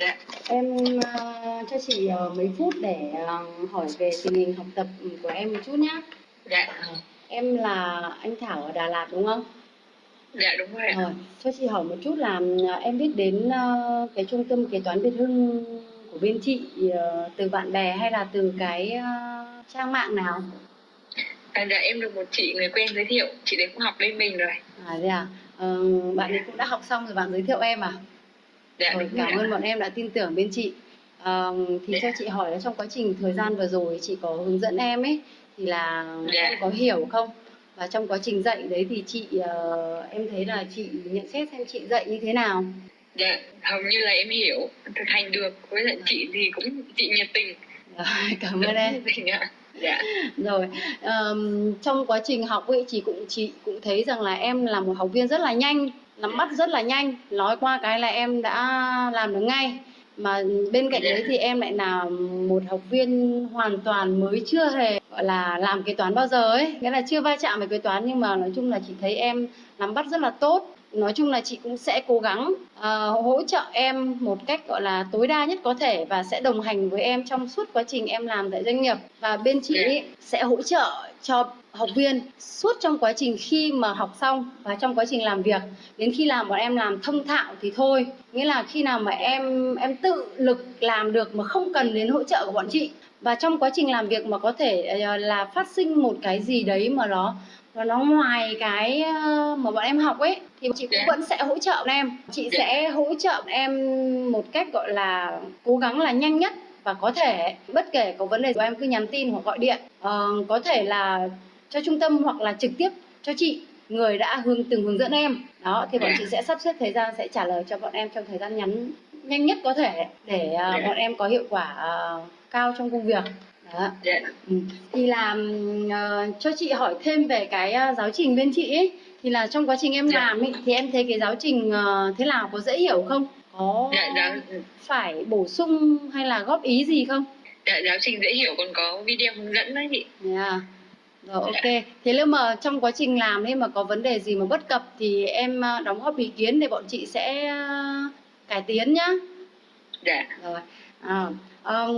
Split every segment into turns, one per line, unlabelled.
Dạ.
Em ờ, cho chị ờ, mấy phút để ờ, hỏi về tình hình học tập của em một chút nhé.
Dạ.
Em là anh Thảo ở Đà Lạt đúng không?
Dạ đúng rồi.
Rồi, cho chị hỏi một chút là em biết đến ờ, cái trung tâm kế toán Việt Hưng của bên chị ờ, từ bạn bè hay là từ cái ờ, trang mạng nào?
À, dạ em được một chị người quen giới thiệu, chị đấy cũng học bên mình rồi.
À à? Ờ, bạn ấy cũng đã học xong rồi bạn giới thiệu em à?
Dạ
Rồi, cảm ơn bọn em đã tin tưởng bên chị. Ờ, thì
Dạ.
cho chị hỏi là trong quá trình thời gian vừa rồi chị có hướng dẫn em ấy thì là
Dạ.
em có hiểu không? Và trong quá trình dạy đấy thì chị ờ, em thấy là chị nhận xét xem chị dạy như thế nào?
Dạ, hầu như là em hiểu, thực hành được. Với lại chị thì cũng chị nhiệt tình.
Rồi, cảm ơn em.
Dạ.
Rồi, ờm, trong quá trình học ấy chị cũng chị cũng thấy rằng là em là một học viên rất là nhanh, nắm bắt rất là nhanh, nói qua cái là em đã làm được ngay. Mà bên cạnh đấy thì em lại là một học viên hoàn toàn mới chưa hề gọi là làm kế toán bao giờ ấy, nghĩa là chưa va chạm với kế toán nhưng mà nói chung là chị thấy em nắm bắt rất là tốt. Nói chung là chị cũng sẽ cố gắng ờ, hỗ trợ em một cách gọi là tối đa nhất có thể và sẽ đồng hành với em trong suốt quá trình em làm tại doanh nghiệp. Và bên chị ấy sẽ hỗ trợ cho học viên suốt trong quá trình khi mà học xong và trong quá trình làm việc. Đến khi làm bọn em làm thông thạo thì thôi. Nghĩa là khi nào mà em em tự lực làm được mà không cần đến hỗ trợ của bọn chị. Và trong quá trình làm việc mà có thể ờ, là phát sinh một cái gì đấy mà nó nó ngoài cái ờ, mà bọn em học ấy thì chị cũng vẫn sẽ hỗ trợ em. Chị sẽ hỗ trợ em một cách gọi là cố gắng là nhanh nhất và có thể bất kể có vấn đề của em cứ nhắn tin hoặc gọi điện. Ờ, có thể là cho trung tâm hoặc là trực tiếp cho chị người đã hướng từng hướng dẫn em. Đó thì bọn chị sẽ sắp xếp thời gian sẽ trả lời cho bọn em trong thời gian ngắn nhanh nhất có thể để
Dạ.
bọn em có hiệu quả ờ, cao trong công việc đó. Ừ. Thì là ừm, ờ, cho chị hỏi thêm về cái ờ, giáo trình bên chị ấy thì là trong quá trình em
Dạ.
làm ấy thì em thấy cái giáo trình ờ, thế nào có dễ hiểu không? Có
Dạ, dạ.
phải bổ sung hay là góp ý gì không?
Dạ, giáo trình dễ hiểu còn có video hướng dẫn đấy chị.
Yeah. Rồi ok. Thế nếu mà trong quá trình làm ấy mà có vấn đề gì mà bất cập thì em đóng góp ý kiến để bọn chị sẽ cải tiến nhá.
Dạ.
Rồi. À, ờm,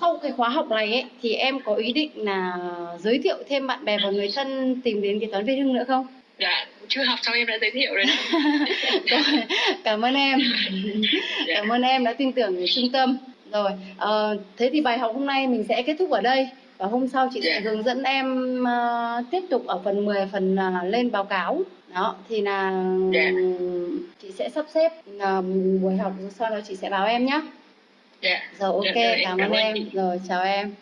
sau cái khóa học này ấy thì em có ý định là giới thiệu thêm bạn bè và người thân tìm đến kế toán Việt Hưng nữa không?
Dạ, chưa học xong em đã giới thiệu rồi.
Rồi, cảm ơn em.
Dạ.
Cảm ơn em đã tin tưởng vào trung tâm. Rồi, ờ, thế thì bài học hôm nay mình sẽ kết thúc ở đây và hôm sau chị sẽ
Dạ.
hướng dẫn em ờ, tiếp tục ở phần 10 phần ờ, lên báo cáo. Đó, thì là
Dạ.
chị sẽ sắp xếp ờ, buổi học sau đó chị sẽ báo em nhé.
Dạ.
Rồi ok,
Dạ,
cảm ơn em. Rồi chào em.